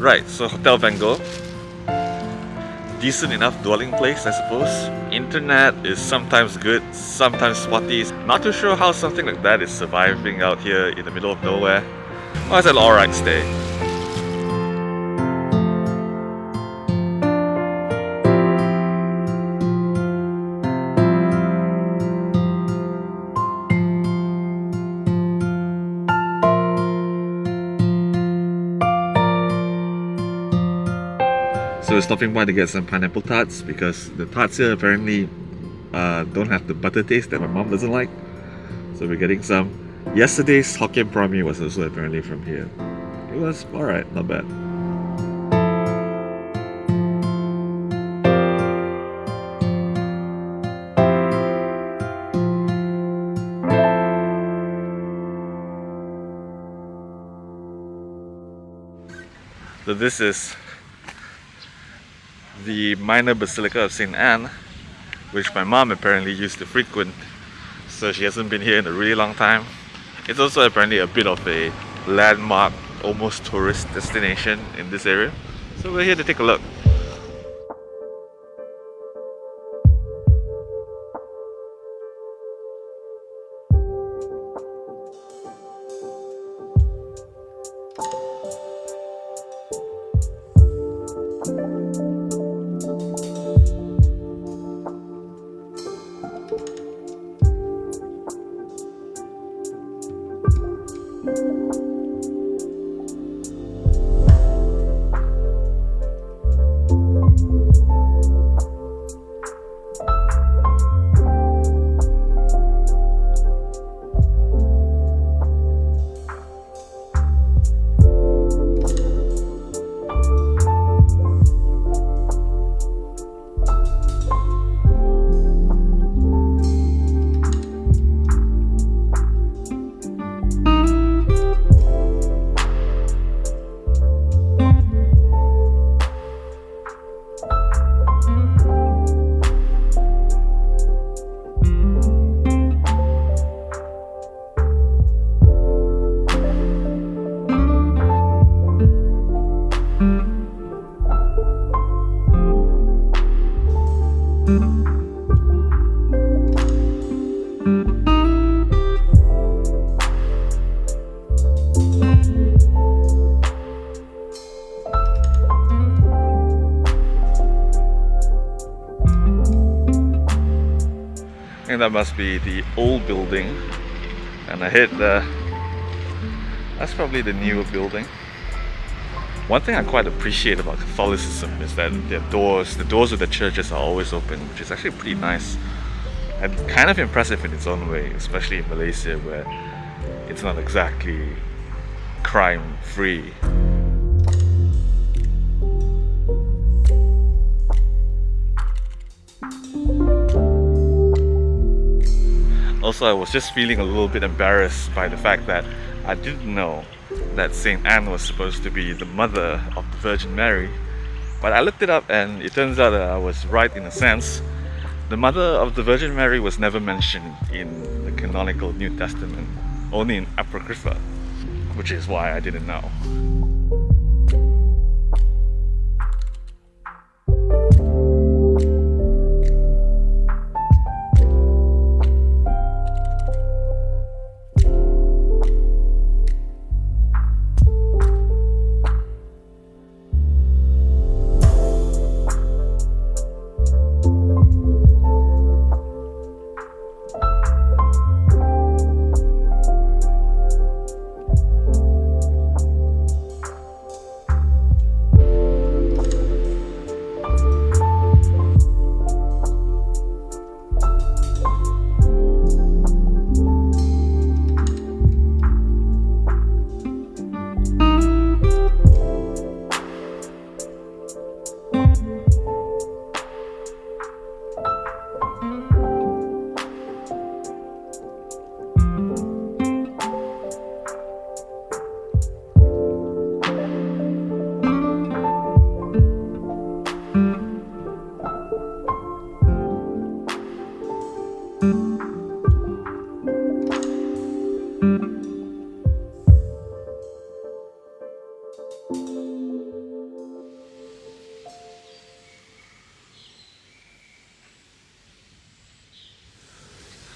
Right, so Hotel Van Gogh. Decent enough dwelling place, I suppose. Internet is sometimes good, sometimes spotty. Not too sure how something like that is surviving out here in the middle of nowhere. Well, it's an alright stay. Stopping by to get some pineapple tarts because the tarts here apparently uh, don't have the butter taste that my mom doesn't like. So we're getting some. Yesterday's Hokkien prawn mee was also apparently from here. It was alright, not bad. So this is the minor basilica of St. Anne, which my mom apparently used to frequent. So she hasn't been here in a really long time. It's also apparently a bit of a landmark, almost tourist destination in this area. So we're here to take a look. Think that must be the old building. And ahead there that's probably the newer building. One thing I quite appreciate about Catholicism is that their doors, the doors of the churches are always open which is actually pretty nice and kind of impressive in its own way especially in Malaysia where it's not exactly crime free Also, I was just feeling a little bit embarrassed by the fact that I didn't know that St. Anne was supposed to be the mother of the Virgin Mary. But I looked it up and it turns out that I was right in a sense. The mother of the Virgin Mary was never mentioned in the canonical New Testament, only in Apocrypha, which is why I didn't know.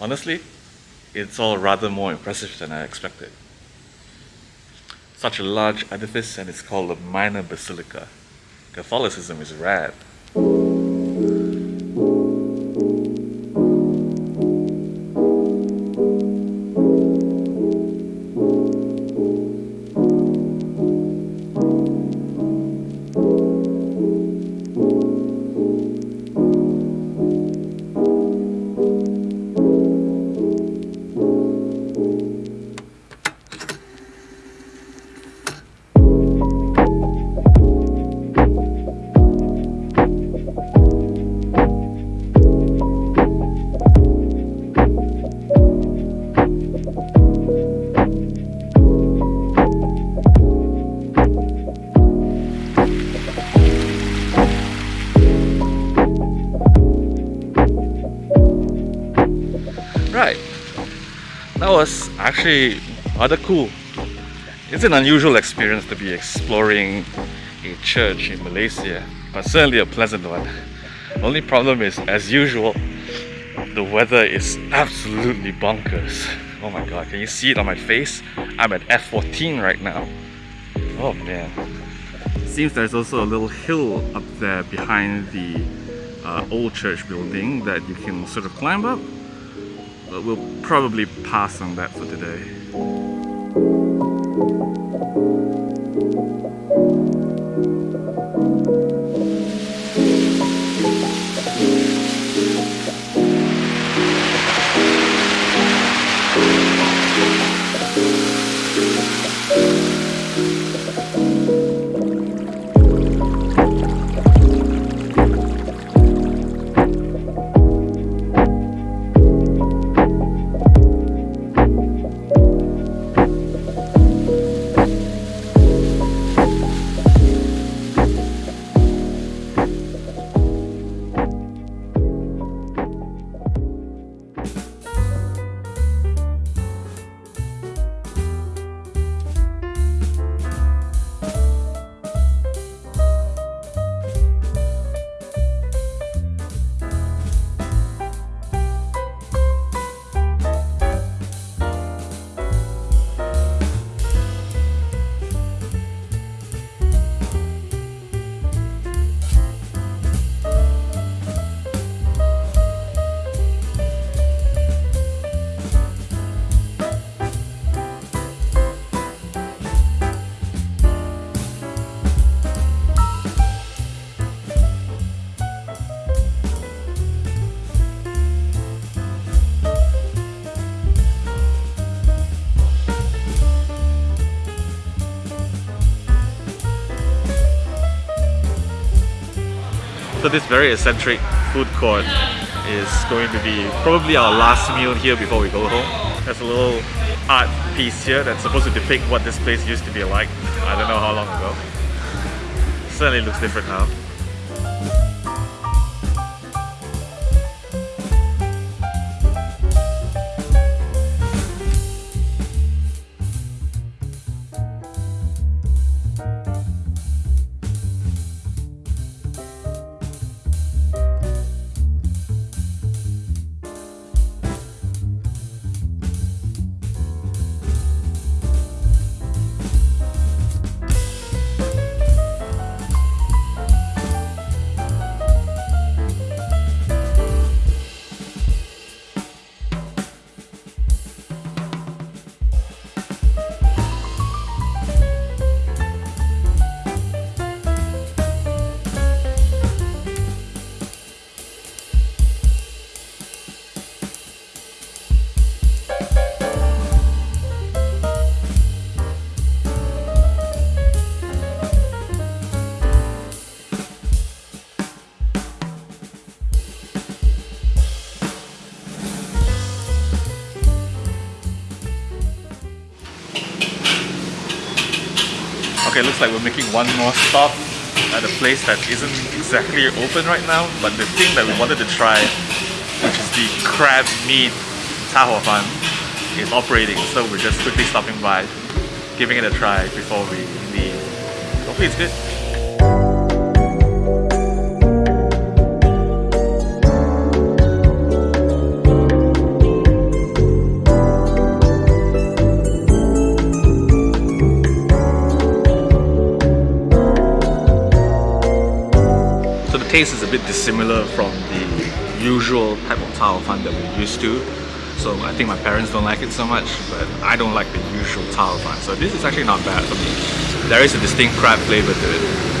Honestly, it's all rather more impressive than I expected. Such a large edifice and it's called a minor basilica. Catholicism is rad. Right. That was actually rather cool. It's an unusual experience to be exploring a church in Malaysia, but certainly a pleasant one. Only problem is, as usual, the weather is absolutely bonkers. Oh my god, can you see it on my face? I'm at F14 right now. Oh man. Seems there's also a little hill up there behind the uh, old church building that you can sort of climb up but we'll probably pass on that for today. This very eccentric food court is going to be probably our last meal here before we go home. There's a little art piece here that's supposed to depict what this place used to be like. I don't know how long ago. Certainly looks different now. Looks like we're making one more stop at a place that isn't exactly open right now, but the thing that we wanted to try, which is the crab meat tao fan, is operating. So we're just quickly stopping by, giving it a try before we leave. Hopefully it's good. Taste is a bit dissimilar from the usual type of tao fan that we're used to. So I think my parents don't like it so much, but I don't like the usual tao fan. So this is actually not bad for me. There is a distinct crab flavor to it.